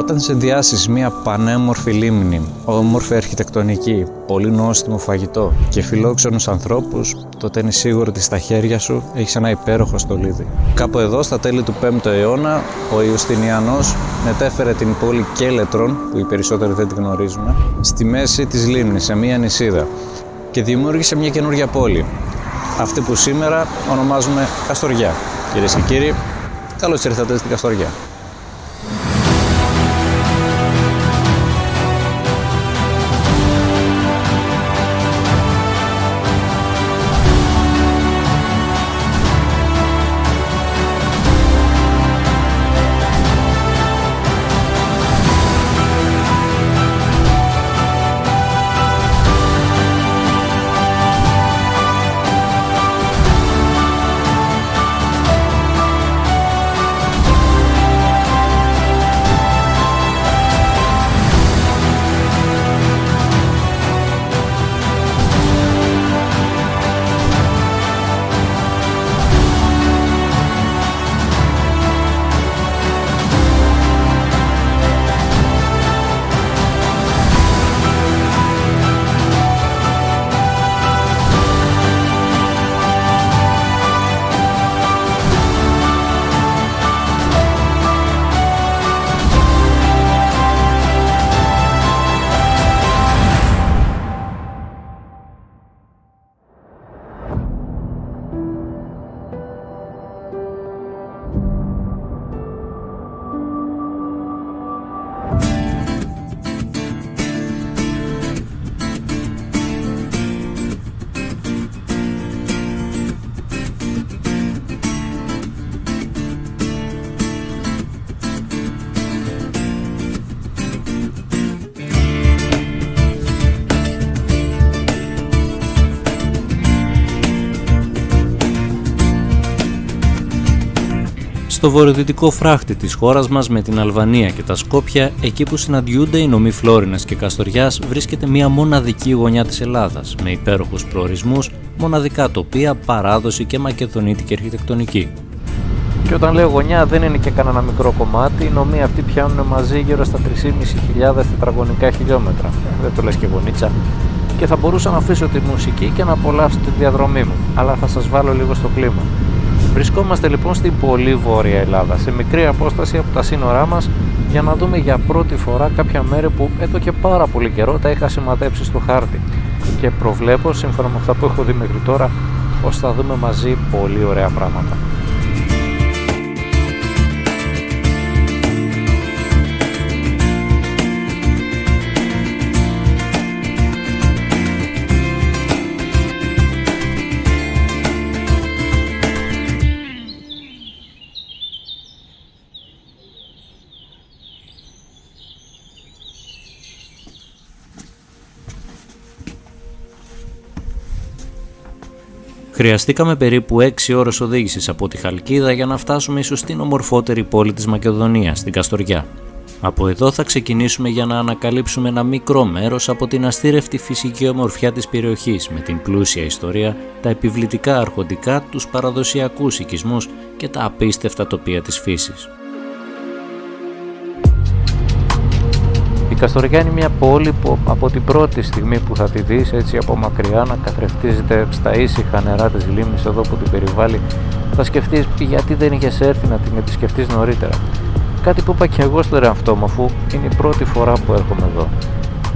Όταν συνδυάσεις μια πανέμορφη λίμνη, όμορφη αρχιτεκτονική, πολύ νόστιμο φαγητό και φιλόξενους ανθρώπους, τότε είναι σίγουρο ότι στα χέρια σου έχεις ένα υπέροχο στολίδι. Κάπου εδώ, στα τέλη του 5ου αιώνα, ο Ιουστινιανός μετέφερε την πόλη Κέλετρον, που οι περισσότεροι δεν την γνωρίζουν, στη μέση της λίμνης, σε μια νησίδα και δημιούργησε μια καινούργια πόλη. Αυτή που σήμερα ονομάζουμε Καστοριά. Κυρίες και κύριοι, καλώς ήρθατε στην Καστοριά. Στο βορειοδυτικό φράχτη της χώρας μας με την Αλβανία και τα Σκόπια, εκεί που συναντιούνται οι νομοί Φλόρινας και Καστοριάς, βρίσκεται μια μοναδική γωνιά της Ελλάδας, με υπέροχους προορισμούς, μοναδικά τοπία, παράδοση και μακεδονίτικη αρχιτεκτονική. Και όταν λέω γωνιά δεν είναι και κανένα μικρό κομμάτι, οι νομοί αυτοί πιάνουν μαζί γύρω στα 3.500 τετραγωνικά χιλιόμετρα. Δεν το λες και γωνίτσα. Και θα μπορούσα να αφήσω τη μουσική και να απολαύσω τη διαδρομή μου, αλλά θα σας βάλω λίγο στο κλίμα. Βρισκόμαστε λοιπόν στην πολύ βόρεια Ελλάδα, σε μικρή απόσταση από τα σύνορά μας για να δούμε για πρώτη φορά κάποια μέρη που εδώ και πάρα πολύ καιρό τα είχα σηματέψει στο χάρτη και προβλέπω σύμφωνα με αυτά που έχω δει μέχρι τώρα πως θα δούμε μαζί πολύ ωραία πράγματα. Χρειαστήκαμε περίπου 6 ώρες οδήγησης από τη Χαλκίδα για να φτάσουμε ίσως στην ομορφότερη πόλη της Μακεδονίας, την Καστοριά. Από εδώ θα ξεκινήσουμε για να ανακαλύψουμε ένα μικρό μέρος από την αστήρευτη φυσική ομορφιά της περιοχής με την πλούσια ιστορία, τα επιβλητικά αρχοντικά, τους παραδοσιακούς οικισμούς και τα απίστευτα τοπία της φύσης. Καστοριά είναι μια πόλη που από την πρώτη στιγμή που θα τη δεις έτσι από μακριά να καθρεφτίζεται στα ήσυχα νερά της λίμνης εδώ που την περιβάλλει θα σκεφτείς γιατί δεν είχες έρθει να την επισκεφτείς νωρίτερα. Κάτι που είπα και εγώ στον εαυτό μου αφού είναι η πρώτη φορά που έρχομαι εδώ.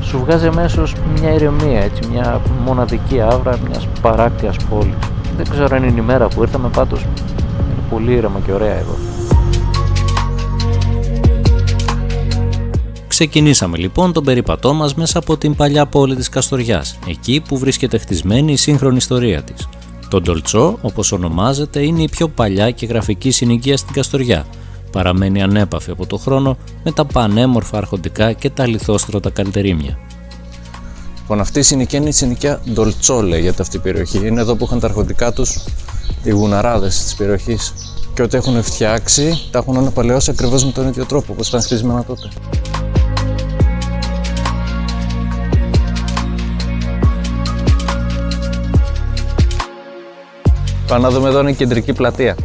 Σου βγάζει αμέσως μια ηρεμία, έτσι, μια μοναδική άβρα μιας παράκτιας πόλης. Δεν ξέρω αν είναι η μέρα που ήρθαμε, πάντως είναι πολύ ήρεμα και ωραία εδώ. Ξεκινήσαμε λοιπόν τον περίπατό μας μέσα από την παλιά πόλη της Καστοριάς, εκεί που βρίσκεται χτισμένη η σύγχρονη ιστορία της. Το Ντολτσό, όπως ονομάζεται, είναι η πιο παλιά και γραφική συνοικία στην Καστοριά. Παραμένει ανέπαφη από το χρόνο με τα πανέμορφα αρχοντικά και τα λιθόστρωτα καλυτερίμια. Λοιπόν, αυτή η συνοικία είναι η συνοικία Ντολτσό, λέγεται αυτή η περιοχή. Είναι εδώ που είχαν τα αρχοντικά τους οι γουναράδες της περιοχής. Και ό,τι έχουν φτιάξει, τα έχουν αναπαλαιώσει ακριβώς με τον ίδιο τρόπο, όπως ήταν χτισμένα τότε. Πάμε να δούμε εδώ είναι η κεντρική πλατεία.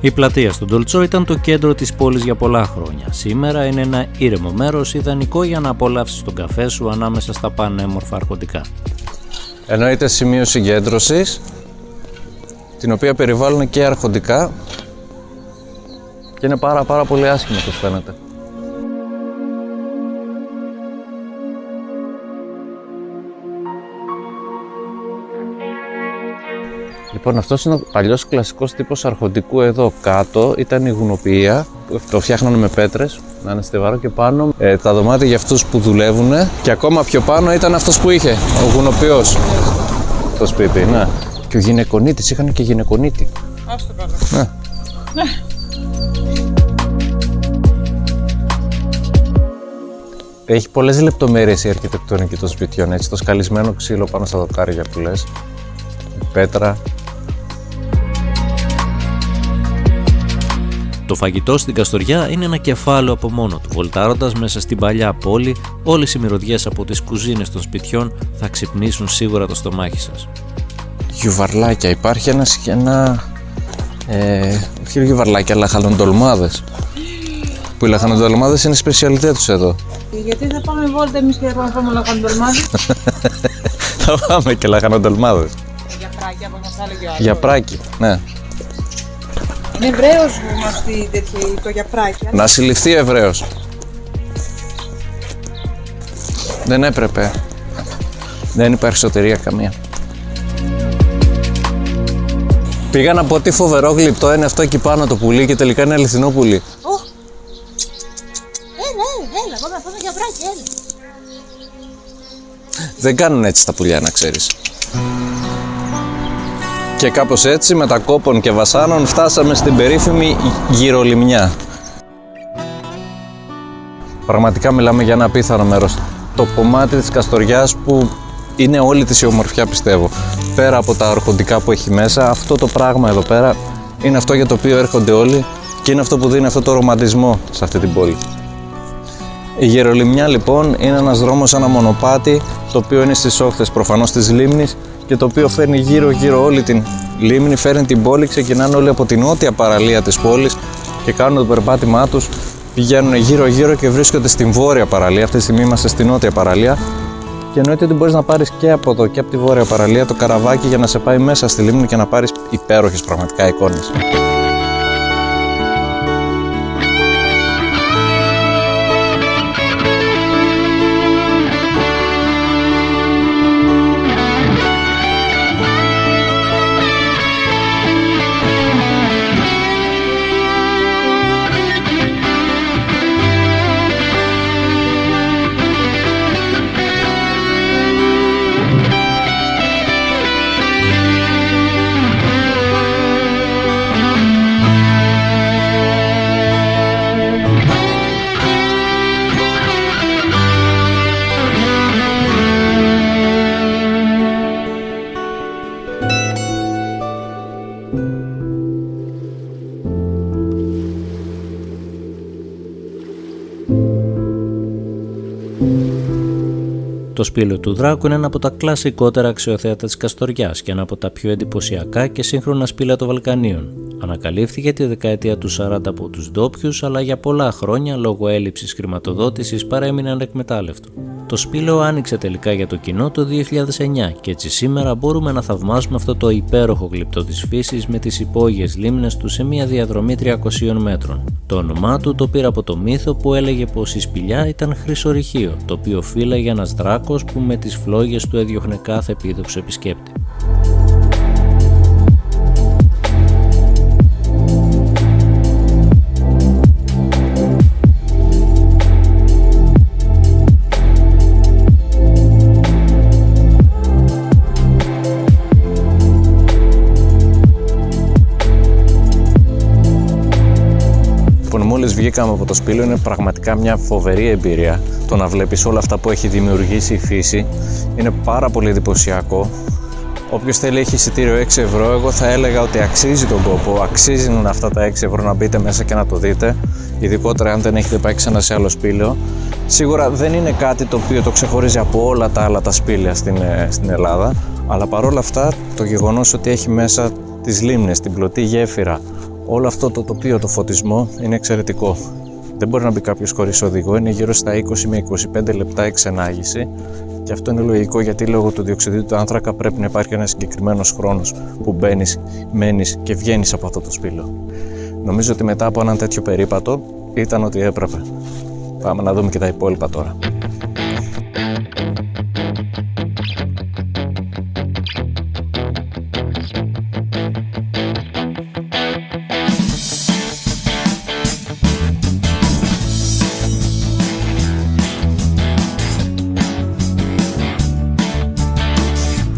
Η πλατεία στον Τολτσό ήταν το κέντρο της πόλης για πολλά χρόνια. Σήμερα είναι ένα ήρεμο μέρος ιδανικό για να απολαύσεις τον καφέ σου ανάμεσα στα πανέμορφα αρχοντικά. Εννοείται σημείο συγκέντρωσης, την οποία περιβάλλουν και αρχοντικά και είναι πάρα πάρα πολύ άσχημο όπως φαίνεται. Λοιπόν, αυτός είναι ο παλιός κλασικός τύπος αρχοντικού εδώ κάτω. Ήταν η γουνοποιία. Το φτιάχνανε με πέτρες, να είναι στεβάρο και πάνω. Ε, τα δωμάτια για αυτούς που δουλεύουν. Και ακόμα πιο πάνω ήταν αυτός που είχε, ο γουνοποιός. Το σπίτι, ναι. Και ο γυναικονίτης, είχαν και γυναικονίτη. Άστο καλά. Ναι. Έχει πολλές λεπτομέρειες η αρχιτεκτονική των σπιτιών, έτσι, το σκαλισμένο ξύλο πάνω στα δοκάρια που λες, η πέτρα, Το φαγητό στην Καστοριά είναι ένα κεφάλαιο από μόνο του. Βολτάροντας μέσα στην παλιά πόλη, όλες οι μυρωδιές από τις κουζίνες των σπιτιών θα ξυπνήσουν σίγουρα το στομάχι σας. γιουβαρλάκια. Υπάρχει ένα, ένα ε, όχι γιουβαρλάκια, αλλά χαλοντολμάδες. Που οι λαχανοντολμάδες είναι η σπεσιαλιτέ τους εδώ. Και γιατί θα πάμε βόλτα εμείς και θα πάμε φάμε λαχαντολμάδι. Θα πάμε και λαχανοντολμάδες. Για πράκια, όπως μας έλεγε ο άλλος. Για πράκι, ναι. Είναι Εβραίος που μας πει τέτοιο το για πράκια. Να συλληφθεί Εβραίος. Δεν έπρεπε. Δεν υπάρχει σωτηρία καμία. Πήγα να πω τι φοβερό γλυπτό είναι αυτό εκεί πάνω το πουλί και τελικά είναι αληθινό πουλί. Ω! Έλα, έλα, έλα, πάμε να φάμε για πράκια, έλα. Δεν κάνουν έτσι τα πουλιά να ξέρεις. Και κάπως έτσι με τα κόπων και βασάνων φτάσαμε στην περίφημη γυρολιμνιά. Πραγματικά μιλάμε για ένα απίθανο μέρος. Το κομμάτι της Καστοριάς που είναι όλη της η ομορφιά πιστεύω. Πέρα από τα αρχοντικά που έχει μέσα, αυτό το πράγμα εδώ πέρα είναι αυτό για το οποίο έρχονται όλοι και είναι αυτό που δίνει αυτό το ρομαντισμό σε αυτή την πόλη. Η Γερολιμνιά λοιπόν είναι ένας δρόμος, ένα μονοπάτι το οποίο είναι στις όχθες προφανώς της λίμνης και το οποίο φέρνει γύρω γύρω όλη την λίμνη, φέρνει την πόλη, ξεκινάνε όλοι από την νότια παραλία της πόλης και κάνουν το περπάτημά τους, πηγαίνουν γύρω γύρω και βρίσκονται στην βόρεια παραλία, αυτή τη στιγμή είμαστε στην νότια παραλία. Και εννοείται ότι μπορείς να πάρεις και από εδώ και από τη βόρεια παραλία το καραβάκι για να σε πάει μέσα στη λίμνη και να πάρεις υπέροχες πραγματικά εικόνες. Το σπήλαιο του Δράκου είναι ένα από τα κλασικότερα αξιοθέατα της Καστοριάς και ένα από τα πιο εντυπωσιακά και σύγχρονα σπήλαια των Βαλκανίων. Ανακαλύφθηκε τη δεκαετία του 40 από τους ντόπιους, αλλά για πολλά χρόνια λόγω έλλειψης χρηματοδότησης παρέμεινε ανεκμετάλλευτο. Το σπήλαιο άνοιξε τελικά για το κοινό το 2009 και έτσι σήμερα μπορούμε να θαυμάσουμε αυτό το υπέροχο γλυπτό της φύσης με τις υπόγειες λίμνες του σε μια διαδρομή 300 μέτρων. Το όνομά του το πήρε από το μύθο που έλεγε πως η σπηλιά ήταν χρυσορυχείο, το οποίο φύλαγε ένας δράκος που με τις φλόγες του έδιωχνε κάθε επίδοξο επισκέπτη. Βγήκαμε από το σπήλαιο είναι πραγματικά μια φοβερή εμπειρία το να βλέπεις όλα αυτά που έχει δημιουργήσει η φύση. Είναι πάρα πολύ εντυπωσιακό. Όποιος θέλει έχει εισιτήριο 6 ευρώ, εγώ θα έλεγα ότι αξίζει τον κόπο, αξίζουν αυτά τα 6 ευρώ να μπείτε μέσα και να το δείτε, ειδικότερα αν δεν έχετε πάει ξανά σε άλλο σπήλαιο. Σίγουρα δεν είναι κάτι το οποίο το ξεχωρίζει από όλα τα άλλα τα σπήλαια στην, ε, στην Ελλάδα, αλλά παρόλα αυτά το γεγονός ότι έχει μέσα τις λίμνες, την πλωτή γέφυρα, Όλο αυτό το τοπίο, το φωτισμό είναι εξαιρετικό. Δεν μπορεί να μπει κάποιος χωρίς οδηγό, είναι γύρω στα 20 με 25 λεπτά εξενάγηση και αυτό είναι λογικό γιατί λόγω του διοξιδίου του άνθρακα πρέπει να υπάρχει ένας συγκεκριμένος χρόνος που μπαίνεις, μένεις και βγαίνεις από αυτό το σπήλο. Νομίζω ότι μετά από έναν τέτοιο περίπατο ήταν ότι έπρεπε. Πάμε να δούμε και τα υπόλοιπα τώρα.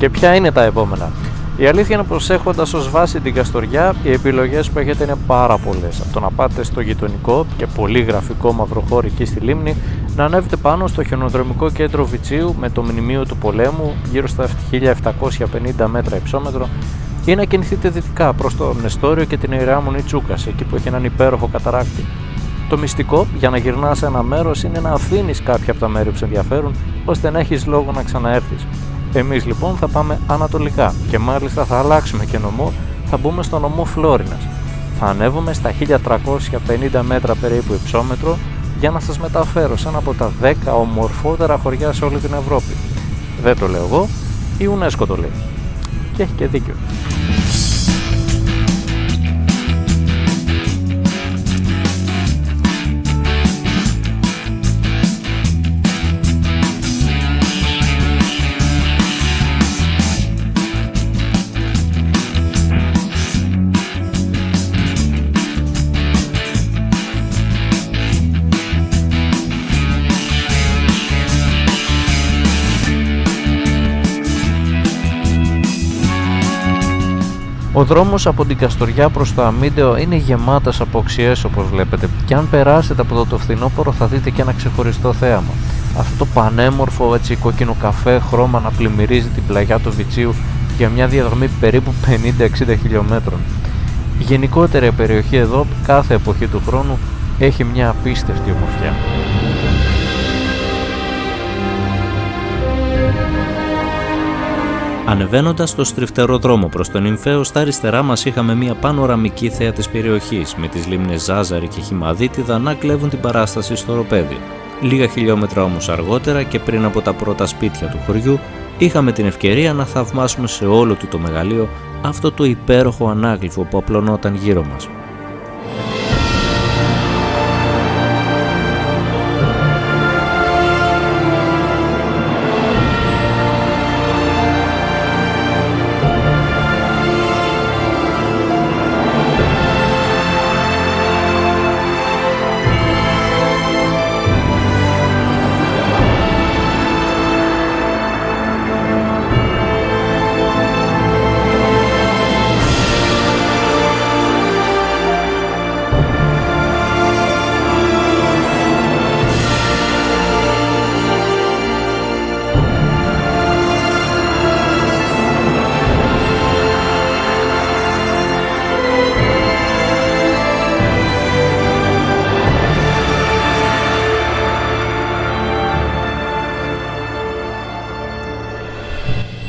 Και ποια είναι τα επόμενα. Η αλήθεια είναι πως έχοντας ως βάση την Καστοριά, οι επιλογές που έχετε είναι πάρα πολλές. Από το να πάτε στο γειτονικό και πολύ γραφικό μαυροχώρι εκεί στη Λίμνη, να ανέβετε πάνω στο χιονοδρομικό κέντρο Βιτσίου με το μνημείο του πολέμου γύρω στα 1750 μέτρα υψόμετρο ή να κινηθείτε δυτικά προς το Νεστόριο και την Ιερά Μονή Τσούκας, εκεί που έχει έναν υπέροχο καταράκτη. Το μυστικό για να γυρνάς σε ένα μέρος είναι να αφήνεις κάποια από τα μέρη που σε ενδιαφέρουν, ώστε να έχεις λόγο να ξαναέρθεις. Εμείς λοιπόν θα πάμε ανατολικά και μάλιστα θα αλλάξουμε και νομό, θα μπούμε στο νομό Φλόρινας. Θα ανέβουμε στα 1350 μέτρα περίπου υψόμετρο για να σας μεταφέρω σε ένα από τα 10 ομορφότερα χωριά σε όλη την Ευρώπη. Δεν το λέω εγώ, η UNESCO το λέει. Και έχει και δίκιο. Ο δρόμος από την Καστοριά προς το Αμίντεο είναι γεμάτος από οξιές όπως βλέπετε και αν περάσετε από εδώ το φθινόπωρο θα δείτε και ένα ξεχωριστό θέαμα. Αυτό το πανέμορφο έτσι κόκκινο καφέ χρώμα να πλημμυρίζει την πλαγιά του Βιτσίου για μια διαδρομή περίπου 50-60 χιλιόμετρων. Η γενικότερη περιοχή εδώ κάθε εποχή του χρόνου έχει μια απίστευτη ομορφιά. Ανεβαίνοντας το στριφτερό δρόμο προς τον Ιμφαίο, στα αριστερά μας είχαμε μια πανοραμική θέα της περιοχής, με τις λίμνες Ζάζαρη και Χιμαδίτιδα να κλέβουν την παράσταση στο ροπέδι. Λίγα χιλιόμετρα όμως αργότερα και πριν από τα πρώτα σπίτια του χωριού, είχαμε την ευκαιρία να θαυμάσουμε σε όλο του το μεγαλείο αυτό το υπέροχο ανάγλυφο που απλωνόταν γύρω μας.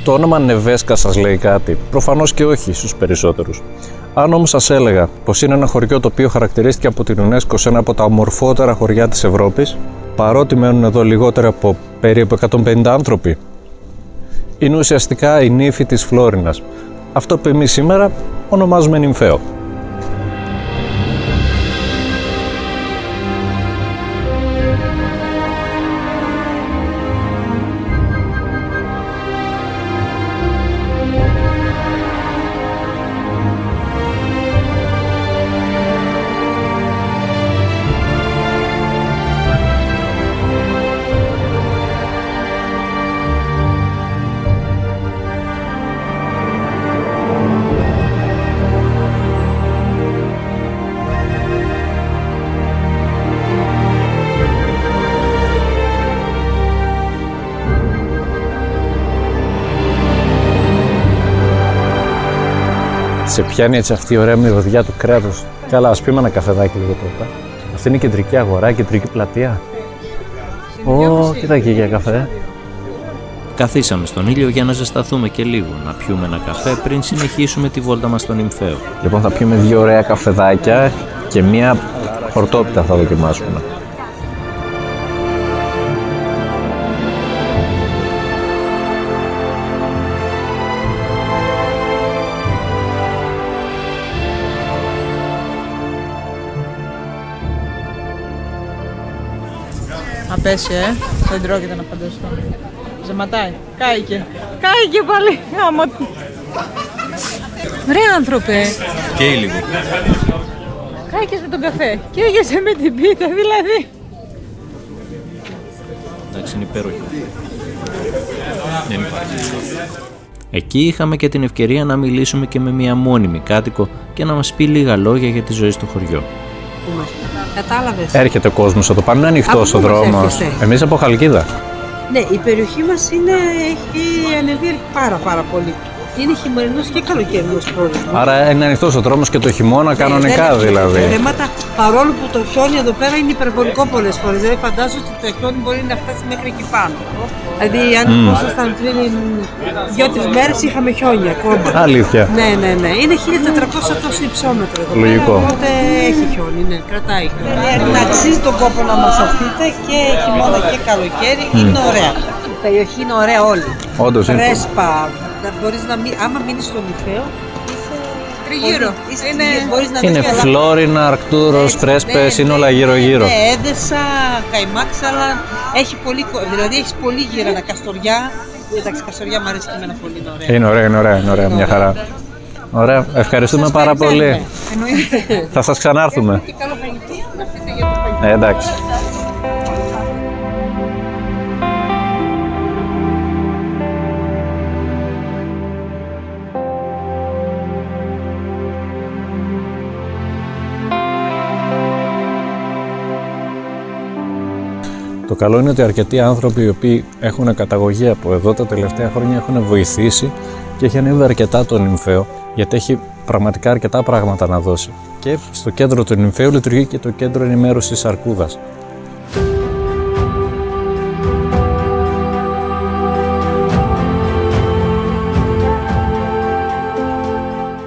Το όνομα Νεβέσκα σας λέει κάτι. Προφανώς και όχι στους περισσότερους. Αν όμως σας έλεγα πως είναι ένα χωριό το οποίο χαρακτηρίστηκε από την UNESCO σε ένα από τα ομορφότερα χωριά της Ευρώπης, παρότι μένουν εδώ λιγότερο από περίπου 150 άνθρωποι, είναι ουσιαστικά η νύφη της Φλόρινας. Αυτό που εμείς σήμερα ονομάζουμε νυμφαίο. Σε πιάνει έτσι αυτή η ωραία μυρωδιά του κρέατος. Καλά, ας πιούμε ένα καφεδάκι λίγο πρώτα. Αυτή είναι η κεντρική αγορά, η κεντρική πλατεία. Ω, κοίτα εκεί για καφέ; Καθίσαμε στον ήλιο για να ζεσταθούμε και λίγο, να πιούμε ένα καφέ πριν συνεχίσουμε τη βόλτα μας στον Ιμφαίο. Λοιπόν, θα πιούμε δύο ωραία καφεδάκια και μία χορτόπιτα θα δοκιμάσουμε. Απέσαι, ε. Δεν τρώγεται να φανταστώ. Ζεματάει. Κάηκε. Κάηκε πάλι. Άμα... Ρε άνθρωπε. Και λίγο. Κάηκες με τον καφέ. Και έγεσαι με την πίτα δηλαδή. Εντάξει, είναι υπέροχη. Δεν υπάρχει. Εκεί είχαμε και την ευκαιρία να μιλήσουμε και με μια μόνιμη κάτοικο και να μας πει λίγα λόγια για τη ζωή στο χωριό. Κατάλαβες; Έρχεται ο κόσμος εδώ πάνω, είναι ανοιχτός Από ο πού μας δρόμος. έρχεστε; Εμείς από Χαλκίδα. Ναι, η περιοχή μας έχει ανεβεί πάρα πάρα πολύ. Είναι χειμωρινό και καλοκαιρινός πρόγραμμα. Άρα είναι ανοιχτός ο δρόμος και το χειμώνα κανονικά δεν έχει δηλαδή. Θέματα, παρόλο που το χιόνι εδώ πέρα είναι υπερβολικό πολλές φορές. Δηλαδή, φαντάζομαι ότι το χιόνι μπορεί να φτάσει μέχρι εκεί πάνω. Δηλαδή, αν mm. ήμασταν πριν δύο-τρεις μέρες, είχαμε χιόνι ακόμα. Αλήθεια. Ναι, ναι, ναι. Είναι 1400 τόσο υψόμετρο εδώ Λογικό. πέρα. Οπότε έχει χιόνι, ναι, κρατάει. Να αξίζει τον κόπο να μας αφείτε και χειμώνα και καλοκαίρι. Είναι ωραία. Η περιοχή είναι ωραία όλη. Όντως είναι. Ρέσπα. Να μπορείς να μην, άμα μείνεις στον Ιφαίο, Τριγύρω. είσαι, Είναι... μπορείς να Είναι δεις καλά. Φλόρινα, Αρκτούρος, Ναι, Πρέσπες, ναι, είναι όλα γύρω-γύρω. Ναι, Έδεσα, Καϊμάξαλα, έχει πολύ, κο- δηλαδή έχεις πολύ γύρανα, Καστοριά. Εντάξει, Καστοριά μου αρέσει και εμένα πολύ, είναι ωραία. Είναι ωραία, είναι ωραία, είναι ωραία, μια χαρά. Ωραία, ευχαριστούμε πάρα πολύ. Εννοείται. Θα σας ξανάρθουμε. Και καλό Το καλό είναι ότι αρκετοί άνθρωποι οι οποίοι έχουν καταγωγή από εδώ τα τελευταία χρόνια έχουν βοηθήσει και έχει ανέβει αρκετά το νυμφαίο γιατί έχει πραγματικά αρκετά πράγματα να δώσει. Και στο κέντρο του νυμφαίου λειτουργεί και το κέντρο ενημέρωσης Αρκούδας.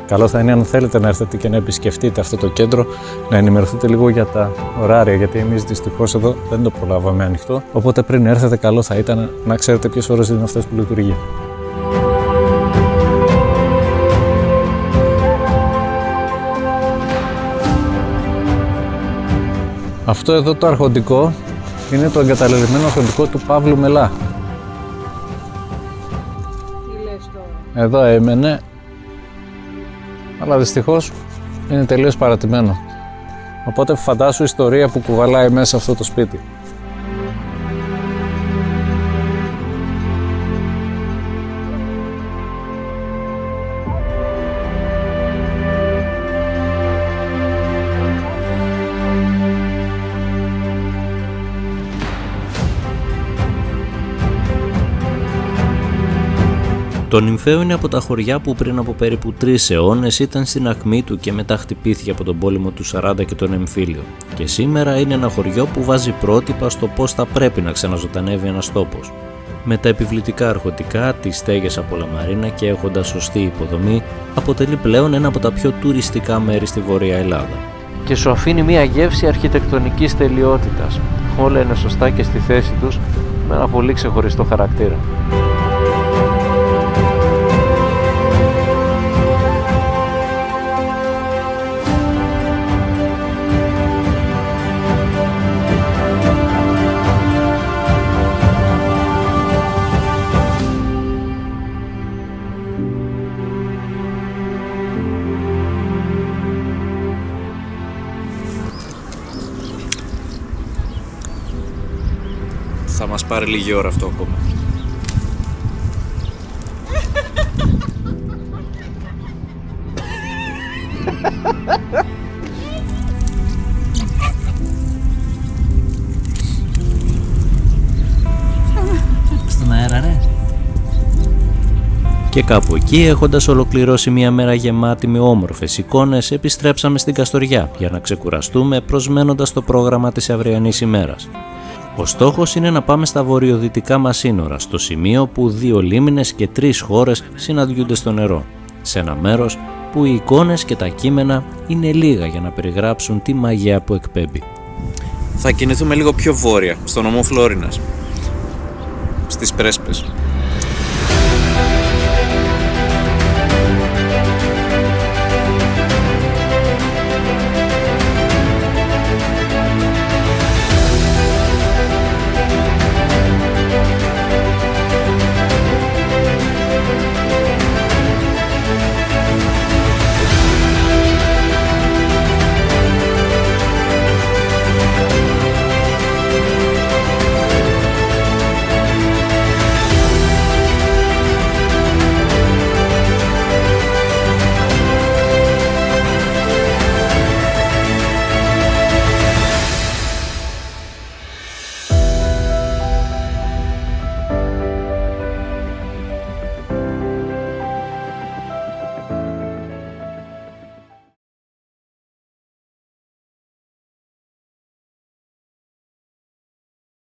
Καλό θα είναι αν θέλετε να έρθετε και να επισκεφτείτε αυτό το κέντρο, να ενημερωθείτε λίγο για τα ωράρια, γιατί εμείς δυστυχώς εδώ δεν το προλάβαμε ανοιχτό. Οπότε πριν έρθετε, καλό θα ήταν να ξέρετε ποιες ώρες είναι αυτές που λειτουργεί. Αυτό εδώ το αρχοντικό είναι το εγκαταλελειμμένο αρχοντικό του Παύλου Μελά. Εδώ έμενε, αλλά δυστυχώς είναι τελείως παρατημένο. Οπότε φαντάσου ιστορία που κουβαλάει μέσα αυτό το σπίτι. Το Νυμφαίο είναι από τα χωριά που πριν από περίπου τρεις αιώνες ήταν στην ακμή του και μετά χτυπήθηκε από τον πόλεμο του 40 και τον εμφύλιο. Και σήμερα είναι ένα χωριό που βάζει πρότυπα στο πώς θα πρέπει να ξαναζωντανεύει ένας τόπος. Με τα επιβλητικά αρχοντικά, τις στέγες από λαμαρίνα και έχοντα σωστή υποδομή, αποτελεί πλέον ένα από τα πιο τουριστικά μέρη στη Βόρεια Ελλάδα. Και σου αφήνει μια γεύση αρχιτεκτονικής τελειότητας. Όλα είναι σωστά και στη θέση τους με ένα πολύ ξεχωριστό χαρακτήρα. Πάρει λίγη ώρα αυτό ακόμα. Στον αέρα, ρε. Και κάπου εκεί, έχοντας ολοκληρώσει μια μέρα γεμάτη με όμορφες εικόνες, επιστρέψαμε στην Καστοριά για να ξεκουραστούμε προσμένοντας το πρόγραμμα της αυριανής ημέρας. Ο στόχος είναι να πάμε στα βορειοδυτικά μας σύνορα, στο σημείο που δύο λίμνες και τρεις χώρες συναντιούνται στο νερό, σε ένα μέρος που οι εικόνες και τα κείμενα είναι λίγα για να περιγράψουν τη μαγεία που εκπέμπει. Θα κινηθούμε λίγο πιο βόρεια, στο νομό Φλόρινας, στις Πρέσπες.